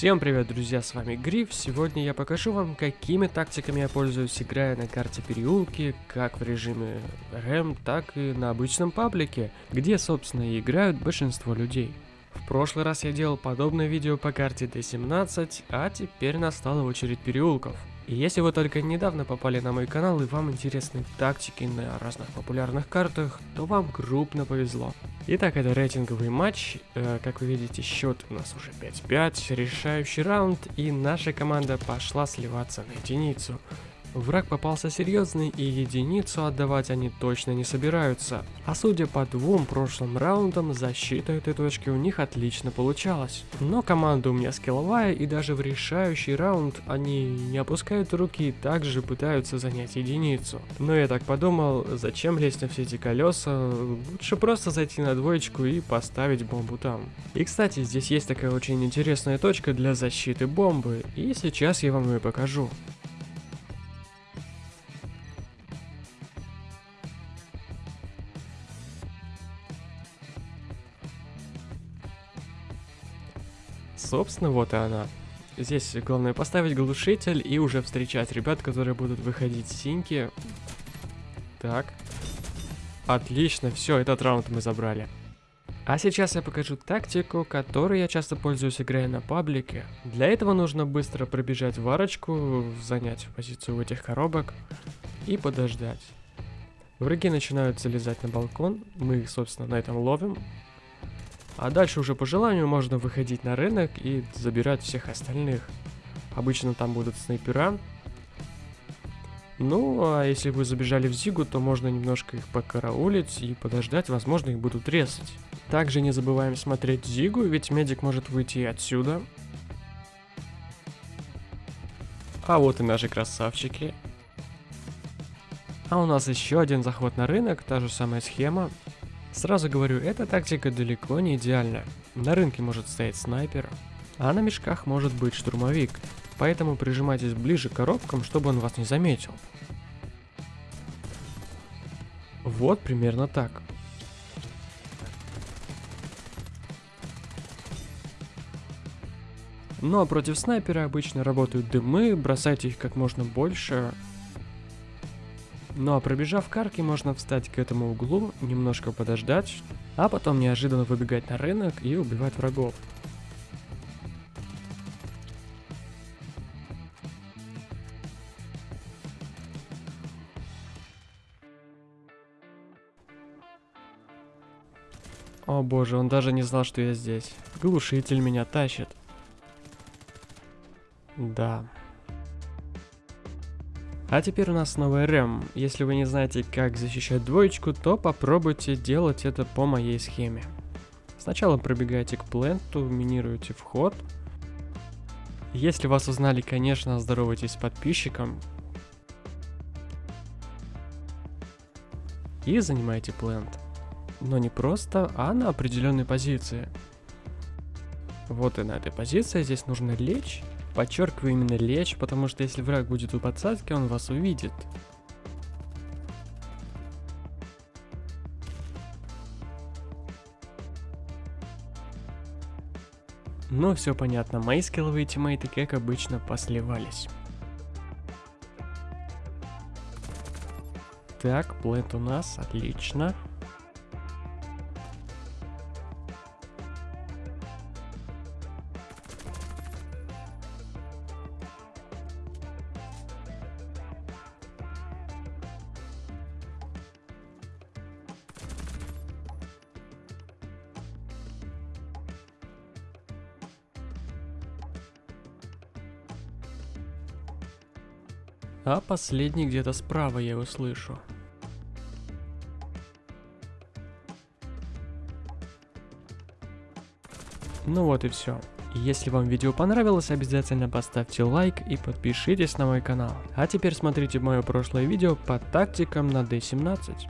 Всем привет, друзья, с вами Гриф. Сегодня я покажу вам, какими тактиками я пользуюсь, играя на карте переулки, как в режиме РМ, так и на обычном паблике, где, собственно, и играют большинство людей. В прошлый раз я делал подобное видео по карте D17, а теперь настала очередь переулков. И если вы только недавно попали на мой канал и вам интересны тактики на разных популярных картах, то вам крупно повезло. Итак, это рейтинговый матч. Э, как вы видите, счет у нас уже 5-5, решающий раунд, и наша команда пошла сливаться на единицу. Враг попался серьезный, и единицу отдавать они точно не собираются. А судя по двум прошлым раундам, защита этой точки у них отлично получалась. Но команда у меня скилловая, и даже в решающий раунд они не опускают руки и также пытаются занять единицу. Но я так подумал, зачем лезть на все эти колеса, лучше просто зайти на двоечку и поставить бомбу там. И кстати, здесь есть такая очень интересная точка для защиты бомбы, и сейчас я вам ее покажу. Собственно, вот и она. Здесь главное поставить глушитель и уже встречать ребят, которые будут выходить с синьки. Так. Отлично, все, этот раунд мы забрали. А сейчас я покажу тактику, которой я часто пользуюсь, играя на паблике. Для этого нужно быстро пробежать в арочку, занять позицию у этих коробок и подождать. Враги начинают залезать на балкон, мы их, собственно, на этом ловим, а дальше уже по желанию можно выходить на рынок и забирать всех остальных. Обычно там будут снайпера. Ну, а если вы забежали в Зигу, то можно немножко их покараулить и подождать, возможно, их будут резать. Также не забываем смотреть Зигу, ведь медик может выйти отсюда. А вот и наши красавчики. А у нас еще один заход на рынок, та же самая схема. Сразу говорю, эта тактика далеко не идеальна. На рынке может стоять снайпер, а на мешках может быть штурмовик, поэтому прижимайтесь ближе к коробкам, чтобы он вас не заметил. Вот примерно так. Ну а против снайпера обычно работают дымы, бросайте их как можно больше, ну а пробежав карки, можно встать к этому углу, немножко подождать, а потом неожиданно выбегать на рынок и убивать врагов. О боже, он даже не знал, что я здесь. Глушитель меня тащит. Да. А теперь у нас новый РМ. Если вы не знаете, как защищать двоечку, то попробуйте делать это по моей схеме. Сначала пробегаете к пленту, минируете вход. Если вас узнали, конечно, здоровайтесь с подписчиком. И занимаете плент. Но не просто, а на определенной позиции. Вот и на этой позиции здесь нужно лечь Подчеркиваю именно лечь, потому что если враг будет у подсадки, он вас увидит. Ну, все понятно, мои скилловые тиммейты, как обычно, посливались. Так, плент у нас, отлично. А последний где-то справа я его слышу. Ну вот и все. Если вам видео понравилось, обязательно поставьте лайк и подпишитесь на мой канал. А теперь смотрите мое прошлое видео по тактикам на D17.